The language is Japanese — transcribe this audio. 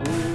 Ooh.